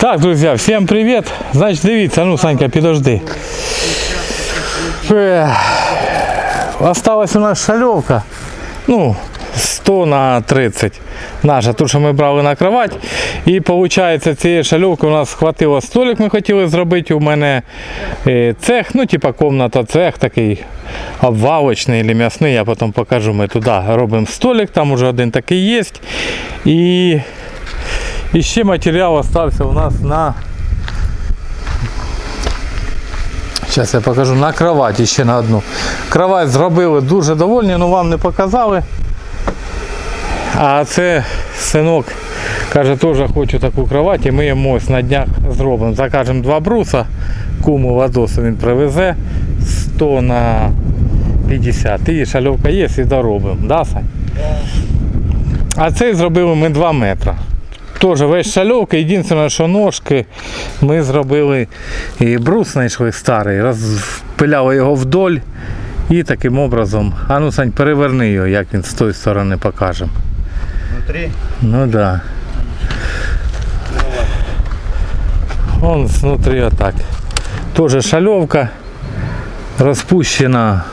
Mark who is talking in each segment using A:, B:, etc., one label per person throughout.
A: Так, друзі, всім привіт. Значить, дивіться, ну, Санька, підожди. Ех, Осталась у нас шальовка. Ну, 100 на 30. Наша, ту, що ми брали на кровать. І виходить, цієї шальовки у нас хватило столик, ми хотіли зробити. У мене е, цех, ну, типа комната, цех такий обвалочний або м'ясний. Я потім покажу. Ми туди робимо столик, там уже один такий є. І, і ще матеріал остався у нас на Зараз я покажу на кроваті ще на одну. Кровать зробили дуже довольні, але вам не показали. А це синок каже, теж хочу таку кровать і ми йому ось на днях зробимо. Закажемо два бруса, куму Вадосу він привезе 100 на 50. І шальовка є і доробимо. Да, Сань? А цей зробили ми 2 метри. Теж весь шальовка, єдине, що ножки ми зробили і брус знайшли старий, розпиляли його вдоль і таким образом. А ну Сань, переверни його, як він з тої сторони покажемо.
B: Внутри
A: Ну да. Он внутри отак. Тоже шальовка розпущена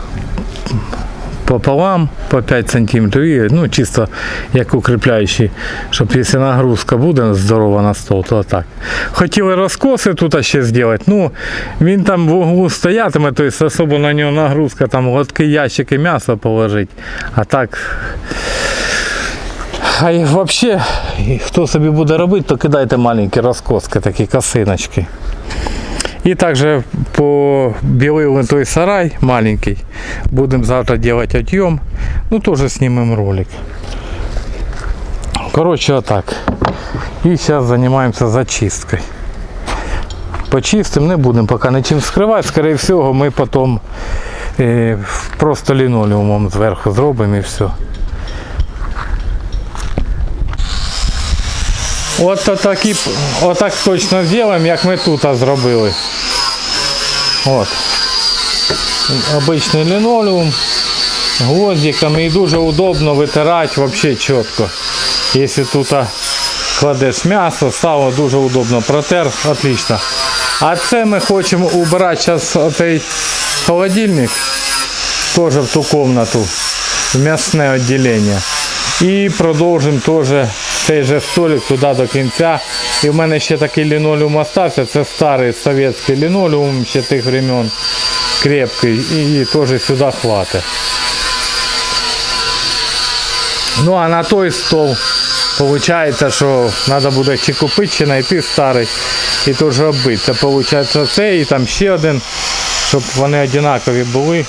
A: пополам по 5 сантиметрів і ну, чисто як укріпляючий, щоб якщо нагрузка буде здорова на стол, то так. Хотіли розкоси тут ще зробити. Ну, він там в углу стоятиме, тобто особо на нього нагрузка, там лотки ящики м'яса положити. А так а і взагалі, хто собі буде робити, то кидайте маленькі розкоски, такі косиночки. І також побілили той сарай маленький. Будемо завтра робити отъем. Ну теж знімемо ролик. Коротше, отак. І зараз займаємося зачисткою. Почистимо, не будемо поки нічим скривати. Скоріше всього, ми потім е, просто лінолеумом зверху зробимо і все. От такі, отак точно зробимо, як ми тут зробили. От. Обичний лінолеум, гвоздиками і дуже удобно витирати взагалі чітко. Якщо тут кладеш м'ясо, сало дуже удобно протер, отлично. А це ми хочемо убрати зараз оцей холодильник, теж в ту комнату, в м'ясне відділення. І продовжимо теж цей же столик туди до кінця. І в мене ще такий лінолеум остався. Це старий совєтський лінолеум ще тих времен. Крепкий. І теж сюди хватить. Ну а на той стол виходить, що треба буде чи купити, чи знайти старий і теж оббити. Це виходить цей і там ще один, щоб вони однакові були.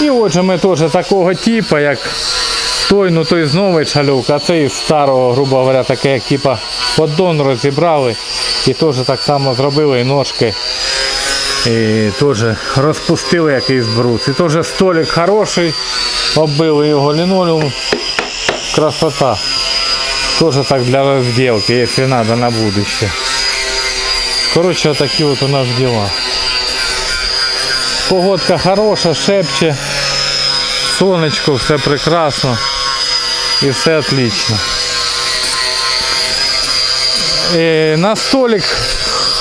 A: І отже ми теж такого типу, як той, ну той з нової шальовки, а цей з старого, грубо говоря, таке, як типа поддон розібрали і теж так само зробили і ножки. І теж розпустили якийсь брус. І теж столик хороший, оббили його лінолеум. Красота. Теж так для розділки, якщо треба на будущее. Коротше, такі от у нас дела. Погодка хороша, шепче. Сонечко, все прекрасно. І все отлично. І на столик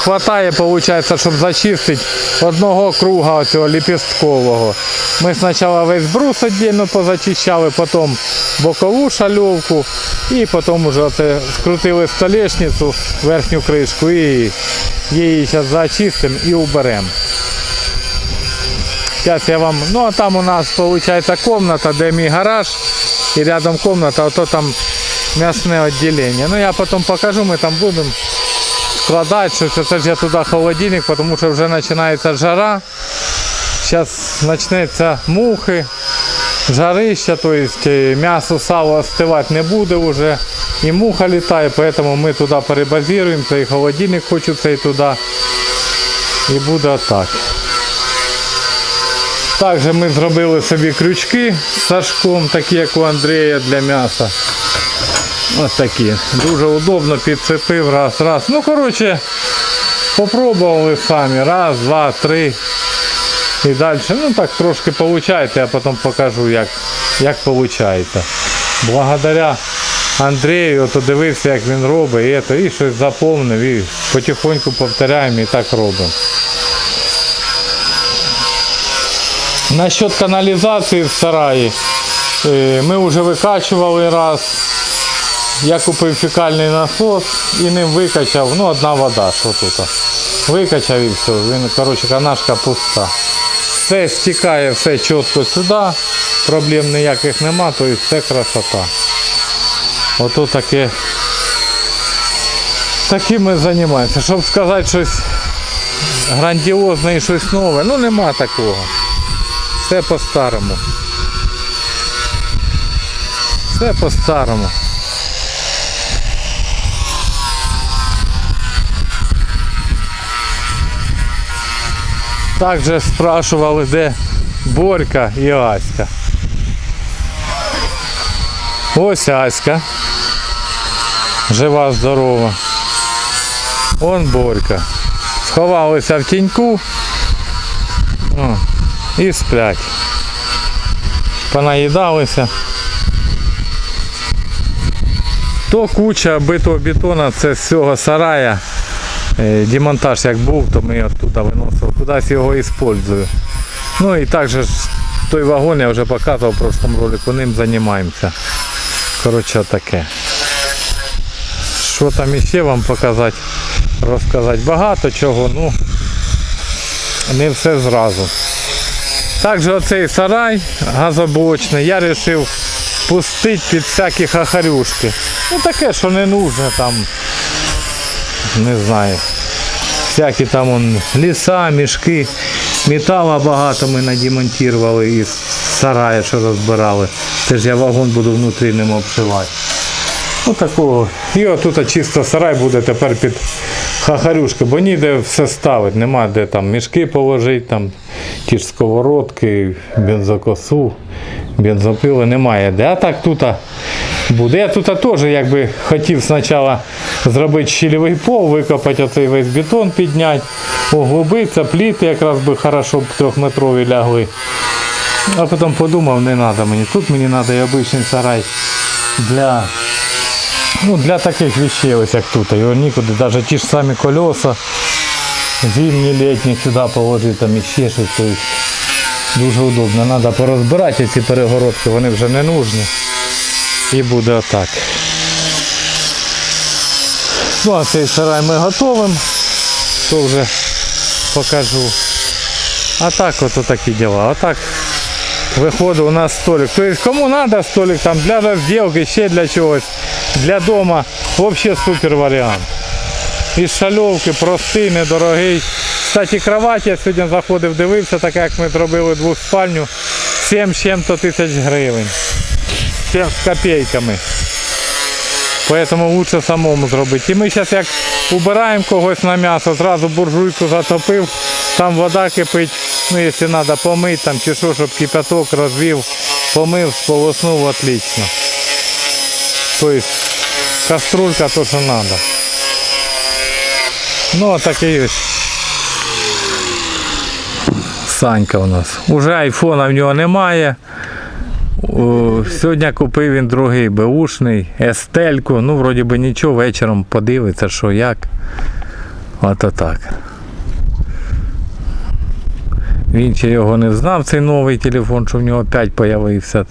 A: хватає, виходить, щоб зачистити одного круга цього ліпісткового. Ми спочатку весь брус віддільно позачищали, потім бокову шальовку і потім вже скрутили столешницю, верхню кришку і її зараз зачистимо і уберемо. Сейчас я вам... Ну, а там у нас получается комната, де мій гараж. І рядом комната, а то там мясное отделение. Ну, я потом покажу, мы там будем складать, что це ж я туди холодильник, потому що вже починається жара. Зараз почнеться мухи, жарища, то есть е, м'ясо, сало остивати не буде вже. І муха літає, поэтому ми туди перебазируємо, цей холодильник хочу цей туди. І буде так. Також ми зробили собі крючки з сашком, такі як у Андрія для м'яса. Ось такі. Дуже удобно підцепив раз, раз. Ну коротше, попробували самі. Раз, два, три. І далі. Ну так трошки виходить, я потім покажу як, як виходить. Благодаря Андрію, то дивився, як він робить, і, то, і щось заповнив, і потихоньку повторяємо і так робимо. Насчет каналізації в сараї. е, Ми вже викачували раз. Я купив фекальний насос і ним викачав, ну одна вода, що тут. Викачав і все. Він, коротше, канашка пуста. Все стікає, все чітко сюди, проблем ніяких нема, то і все красота. Ото таке. Таким ми займаємося. Щоб сказати щось грандіозне і щось нове, ну нема такого. Все по-старому. Все по-старому. Також спрашували, де Борька і Аська. Ось Аська. Жива, здорова. Он Борька. Сховалися в тіньку. О, і сплять. Понаїдалися. То куча битого бетона, це з цього сарая. Е, Демонтаж як був, то ми оттуда виносили, кудись його використовую. Ну і також той вагон я вже показував в прошлому ролику, ним займаємося. Коротше таке. Що там іще вам показати, розказати? Багато чого, ну не все зразу. Також оцей сарай газоблочний я вирішив пустити під всякі хахарюшки. Ну таке, що не нужне там не знаю. Всякі там он, ліса, мішки, металу багато ми надемонтували із сарая, що розбирали. Це ж я вагон буду внутрі ним обшивати. Ну такого. І отут чисто сарай буде тепер під хахарюшки, бо ніде все ставити, нема де там мішки положити, там ті ж сковородки, бензокосу, бензопили немає де. А так тут буде. Я тут теж якби хотів спочатку зробити щільовий пол, викопати оцей весь бетон, підняти, углубитися, пліти якраз би хорошо б трьохметрові лягли. А потім подумав, не треба мені. Тут мені треба і обичний сарай для Ну, для таких вещей, ось як тут. Його нікуди, навіть ті ж самі колеса, зимні, літні сюди положити, там іще щось. Тобто дуже удобно. Треба порозбирати ці перегородки, вони вже не нужні. І буде отак. Ну, а цей сарай ми готовимо, то вже покажу. А так от такі діла. Отак виходить у нас столик. Тобто кому треба столик там для розділки, ще для чогось, для дома, взагалі супер варіант. Із шальовки, простий, недорогий. Кстати, кровать я сьогодні заходив, дивився, так як ми зробили двоспальню, 7 з чим-то тисяч гривень. 7 з копійками. Поэтому лучше самому зробити. І ми зараз як убираємо когось на м'ясо, зразу буржуйку затопив, там вода кипить, ну якщо треба помити там чи що, щоб кипяток розвів, помив, сполоснув, отлично. Тобто каструлька то, що треба. Ну, а такий ось. Санька у нас. Уже айфона в нього немає. Сьогодні купив він другий беушний, естельку. Ну, вроді би нічого, вечором подивиться, що як. Ото так. Він ще його не знав, цей новий телефон, що в нього 5 з'явився.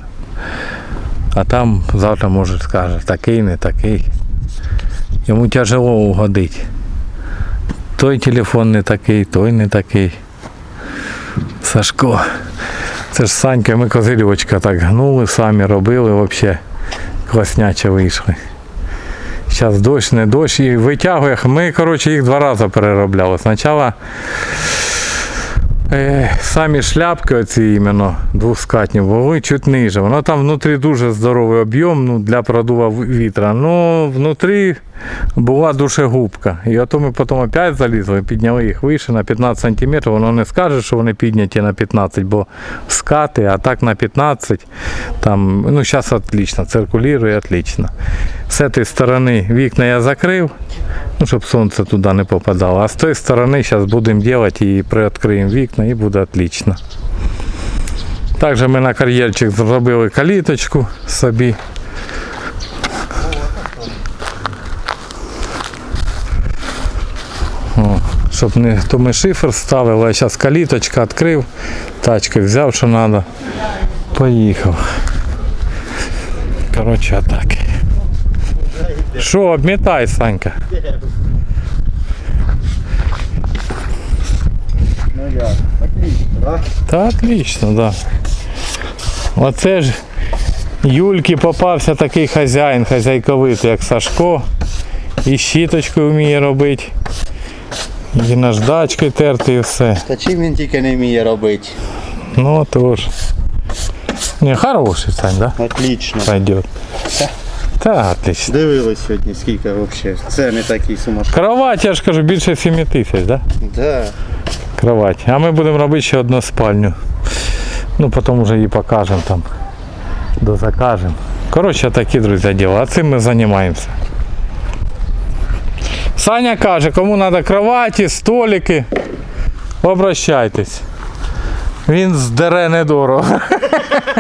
A: А там завтра може скаже, такий, не такий. Йому тяжело угодити. Той телефон не такий, той не такий. Сашко. Це ж Санька, ми козирьочка так гнули, самі робили, взагалі класняче вийшли. Зараз дощ, не дощ і витягує. Ми, коротше, їх два рази переробляли. Спочатку самі шляпки оці іменно двоскатні були чуть ниже. Воно там внутрі дуже здоровий об'єм ну, для продува вітра. Ну, внутрі була душегубка. І ото ми потім опять залізли, підняли їх вище на 15 см. Воно не скаже, що вони підняті на 15, бо скати, а так на 15. Там, ну, зараз отлично, циркулює отлично. З цієї сторони вікна я закрив, ну, щоб сонце туди не попадало. А з тієї сторони зараз будемо робити і приоткриємо вікна і буде отлично. Також ми на кар'єрчик зробили каліточку собі. О, щоб не то ми шифер ставили, а зараз каліточка відкрив, тачки взяв, що треба. Поїхав. Коротше, так. Що, обмітай, Санька?
B: Ну отлично, да?
A: Та отлично, да. Оце ж Юльки попався такий хазяїн, хазяйковитий, як Сашко. І щіточку вміє робити. І наждачкою терти і все.
B: Та чим він тільки не вміє робити?
A: Ну тож. Не, хороший Сань, да?
B: Отлично.
A: Пойдет. Та, отлично.
B: Дивились сьогодні, скільки взагалі. Це не такий сумасшедший.
A: Кровать, я ж кажу, більше 7 тисяч, да?
B: Да.
A: Кровать. А ми будемо робити ще одну спальню. Ну, потім вже її покажемо там. Дозакажемо. Коротше, такі, друзі, діла. А цим ми займаємося. Саня каже, кому треба кроваті, столики, обращайтесь. Він здере недорого.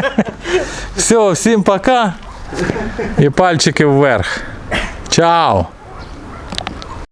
A: Все, всім пока. І пальчики вверх. Чао!